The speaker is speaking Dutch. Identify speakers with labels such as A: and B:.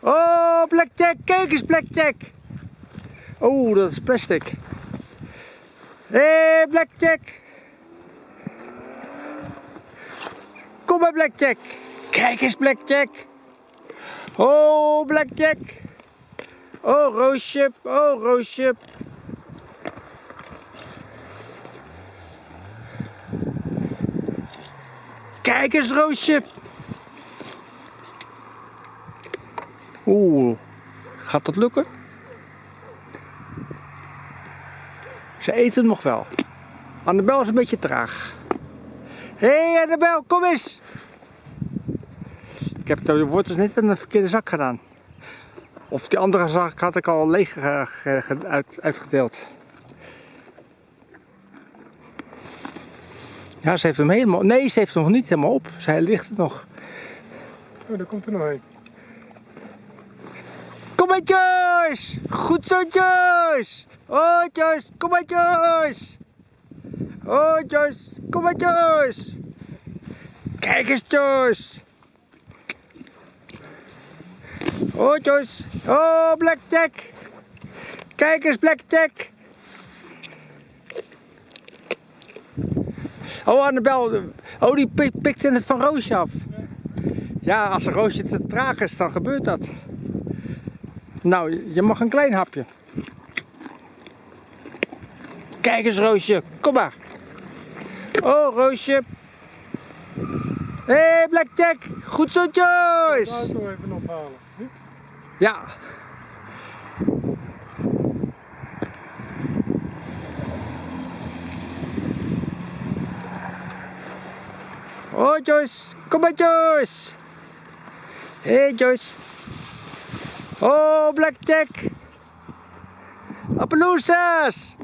A: Oh, Blackjack, kijk eens Blackjack. Oh, dat is plastic. Hé, hey, Blackjack. Kom maar Blackjack. Kijk eens Blackjack. Oh, Blackjack. Oh, Roosje. Oh, Roosje. Kijk eens, Roosje. Oeh, gaat dat lukken? Ze eten nog wel. Annabel is een beetje traag. Hé hey Annabel, kom eens! Ik heb de wortels net in de verkeerde zak gedaan. Of die andere zak had ik al leeg uit, uitgedeeld. Ja, ze heeft hem helemaal... Nee, ze heeft hem nog niet helemaal op. Zij ligt er nog.
B: Oh, daar komt er nog een.
A: Maar Joyce! Goed zo Joyce! Oh Joyce, kom maar Joyce! Oh Joyce, kom maar Joyce! Kijk eens Joyce! Oh Joyce! Oh Blackjack! Kijk eens Blackjack! Oh Annabel, oh die pikt pik het van Roosje af. Ja, als een Roosje te traag is, dan gebeurt dat. Nou, je mag een klein hapje. Kijk eens Roosje, kom maar. Oh Roosje. Hé hey, Blackjack, goed zo Joyce.
B: De auto even ophalen.
A: Ja. Oh Joyce, kom maar Joyce. Hé hey, Joyce. Oh Blackjack. Appaloosas.